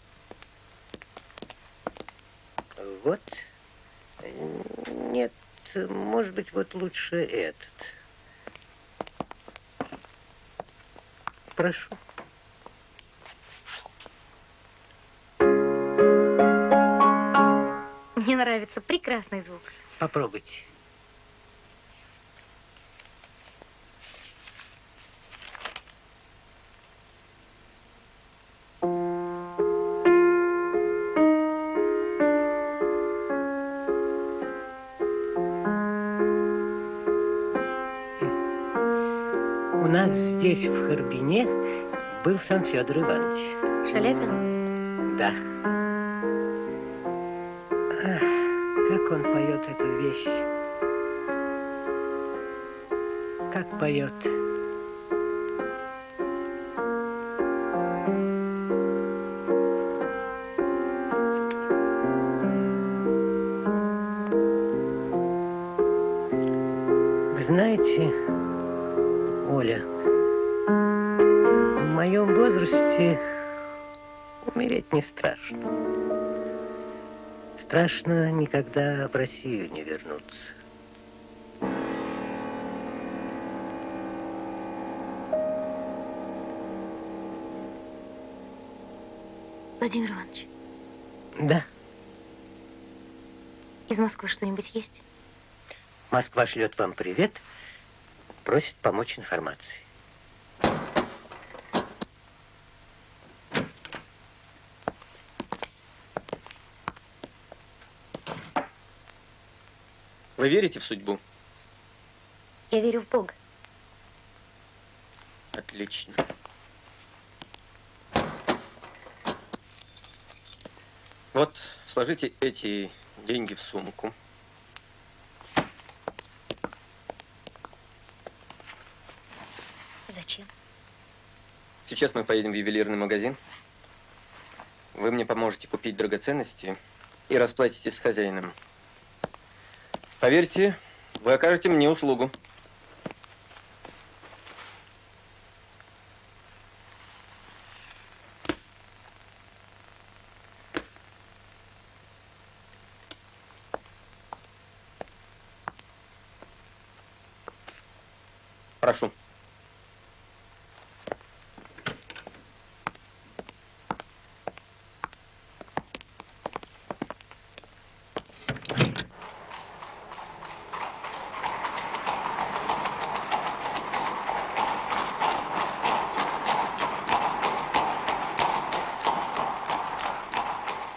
Speaker 27: Вот. Нет, может быть, вот лучше этот. Прошу.
Speaker 6: Мне нравится прекрасный звук.
Speaker 27: Попробуйте. У нас здесь, в Харбине, был сам Федор Иванович.
Speaker 6: Шаляпин?
Speaker 27: Да. Как он поет эту вещь. Как поет. Страшно никогда в Россию не вернуться.
Speaker 6: Владимир Иванович,
Speaker 27: Да,
Speaker 6: из Москвы что-нибудь есть?
Speaker 27: Москва шлет вам привет, просит помочь информацией.
Speaker 4: Вы верите в судьбу?
Speaker 6: Я верю в Бога.
Speaker 4: Отлично. Вот, сложите эти деньги в сумку.
Speaker 6: Зачем?
Speaker 4: Сейчас мы поедем в ювелирный магазин. Вы мне поможете купить драгоценности и расплатитесь с хозяином. Поверьте, вы окажете мне услугу. Прошу.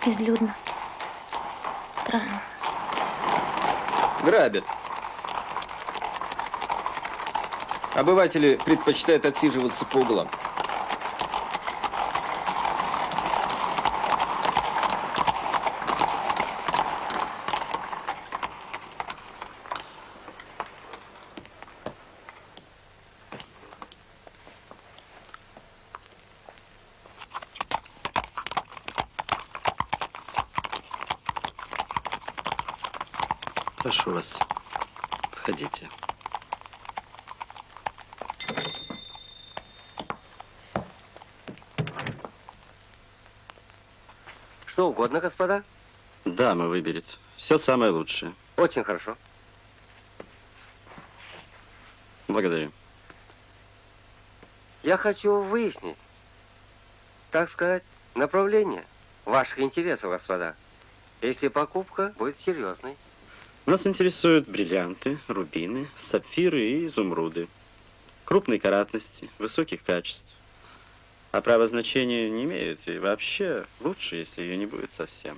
Speaker 6: Безлюдно. Странно.
Speaker 4: Грабят. Обыватели предпочитают отсиживаться по углам.
Speaker 16: Прошу вас, входите.
Speaker 21: Что угодно, господа?
Speaker 16: Дама выберет. Все самое лучшее.
Speaker 21: Очень хорошо.
Speaker 16: Благодарю.
Speaker 21: Я хочу выяснить, так сказать, направление ваших интересов, господа. Если покупка будет серьезной.
Speaker 16: Нас интересуют бриллианты, рубины, сапфиры и изумруды. Крупной каратности, высоких качеств. А право значения не имеют. И вообще лучше, если ее не будет совсем.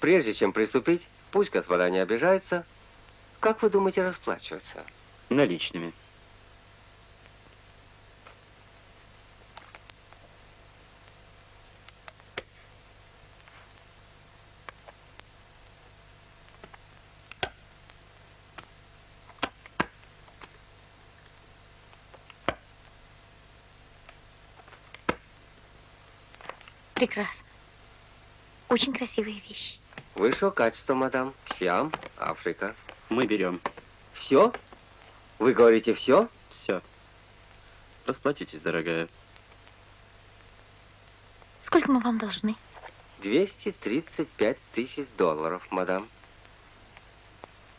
Speaker 21: Прежде чем приступить, пусть господа не обижаются. Как вы думаете расплачиваться?
Speaker 16: Наличными.
Speaker 6: Прекрасно. Очень красивые вещи.
Speaker 21: Высшего качества, мадам. Сиам, Африка.
Speaker 16: Мы берем.
Speaker 21: Все? Вы говорите все?
Speaker 16: Все. Расплатитесь, дорогая.
Speaker 6: Сколько мы вам должны?
Speaker 21: 235 тысяч долларов, мадам.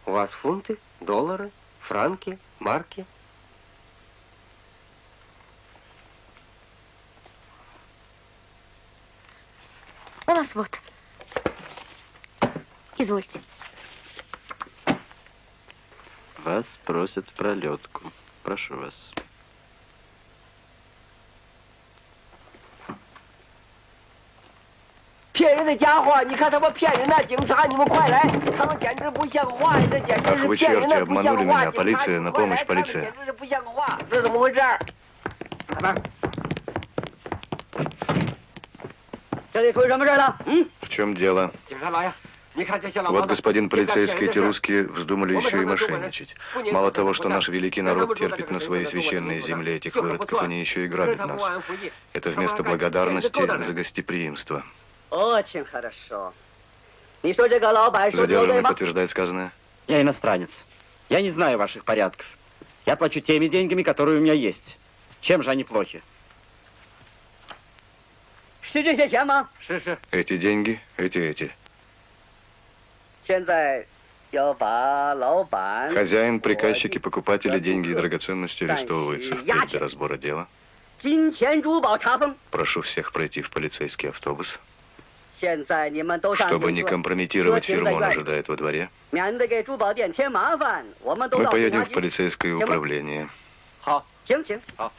Speaker 21: У вас фунты, доллары, франки, марки?
Speaker 6: У нас вот. Извольте.
Speaker 16: Вас просят в пролетку. Прошу вас.
Speaker 1: Ах, вы черти, обманули меня. Полиция, на помощь, полиция. В чем дело? Вот, господин полицейский, эти русские вздумали еще и мошенничать. Мало того, что наш великий народ терпит на своей священной земле этих выродков, они еще и грабят нас. Это вместо благодарности за гостеприимство.
Speaker 20: Очень хорошо.
Speaker 1: Задержанный подтверждает сказанное.
Speaker 16: Я иностранец. Я не знаю ваших порядков. Я плачу теми деньгами, которые у меня есть. Чем же они плохи?
Speaker 1: Эти деньги, эти, эти.
Speaker 20: 现在要把老板
Speaker 1: Хозяин, приказчики, покупатели, деньги и драгоценности арестовываются. Впредь Для разбора дела.
Speaker 20: 金钱珠宝查封。
Speaker 1: Прошу всех пройти в полицейский автобус.
Speaker 20: 现在你们都上
Speaker 1: Чтобы
Speaker 20: 警
Speaker 1: не
Speaker 20: 车，
Speaker 1: компрометировать
Speaker 20: 车停
Speaker 1: фирму,
Speaker 20: 在
Speaker 1: он
Speaker 20: 院里，
Speaker 1: ожидает во дворе.
Speaker 20: 免得给珠宝店添麻烦。我们都
Speaker 1: Мы
Speaker 20: 到警
Speaker 1: поедем
Speaker 20: 察
Speaker 1: в
Speaker 20: 局。
Speaker 1: полицейское
Speaker 20: Чем вы?
Speaker 1: управление.
Speaker 20: 好，行行。
Speaker 16: 好。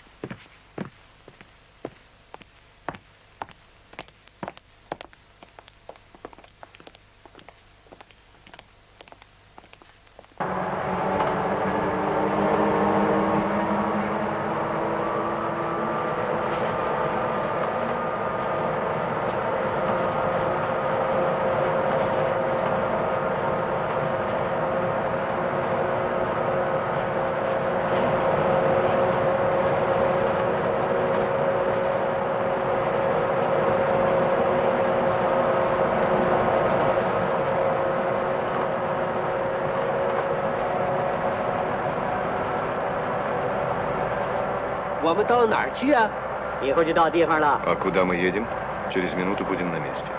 Speaker 23: 我们到哪儿去啊？
Speaker 20: 以后就到地方了。
Speaker 1: А куда мы едем? Через минуту будем на месте. “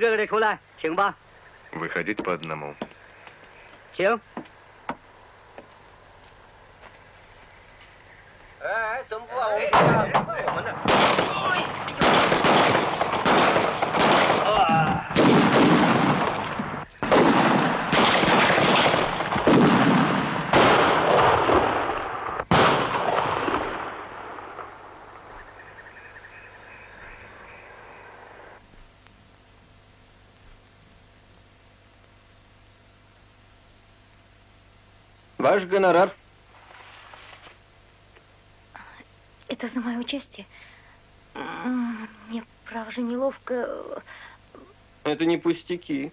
Speaker 20: 个个的出来，请吧，
Speaker 1: Выходить по одному.
Speaker 20: 请。
Speaker 4: Гонорар.
Speaker 6: Это за мое участие? Мне, право же, неловко.
Speaker 4: Это не пустяки.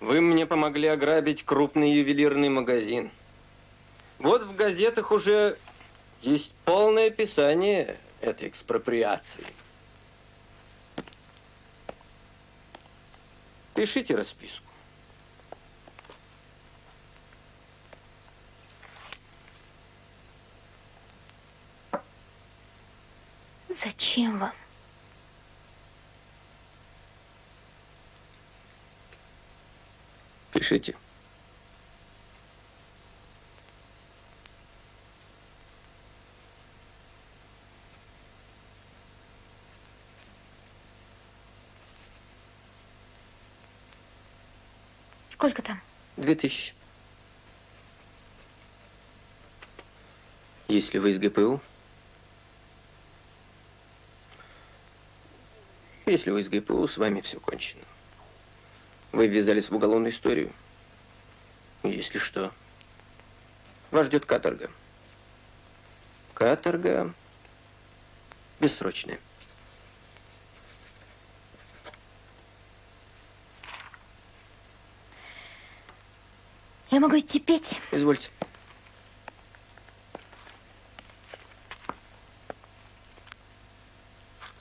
Speaker 4: Вы мне помогли ограбить крупный ювелирный магазин. Вот в газетах уже есть полное описание этой экспроприации. Пишите расписку.
Speaker 6: Зачем вам?
Speaker 4: Пишите.
Speaker 6: Сколько там?
Speaker 4: Две тысячи. Если вы из ГПУ, если вы из ГПУ, с вами все кончено. Вы ввязались в уголовную историю. Если что, вас ждет каторга. Каторга бессрочная.
Speaker 6: Я могу идти петь?
Speaker 4: Извольте.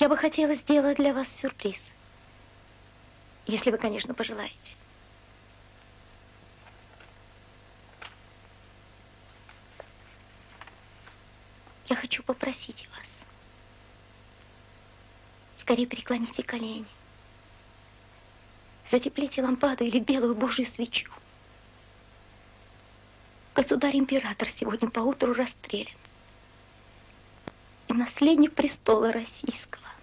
Speaker 6: Я бы хотела сделать для вас сюрприз. Если вы, конечно, пожелаете. Я хочу попросить вас. Скорее преклоните колени. Затеплите лампаду или белую божью свечу. Государь-император сегодня поутру расстрелян. И наследник престола российского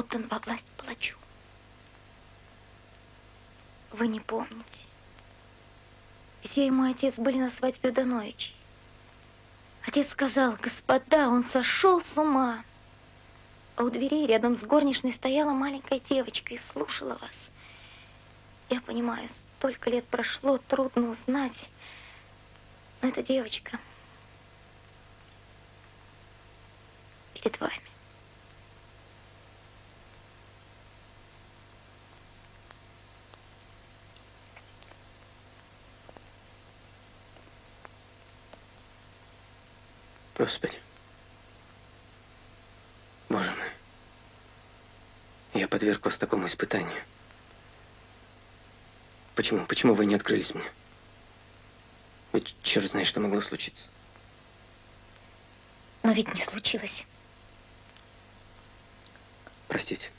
Speaker 6: отдан во власть палачу. вы не помните. Ведь я и мой отец были на свадьбе Дановичей. Отец сказал, господа, он сошел с ума. А у дверей рядом с горничной стояла маленькая девочка и слушала вас. Я понимаю, столько лет прошло, трудно узнать. Но эта девочка перед вами.
Speaker 4: Господи. Боже мой. Я подверг вас такому испытанию. Почему? Почему вы не открылись мне? Ведь черт знает, что могло случиться.
Speaker 6: Но ведь не случилось.
Speaker 4: Простите.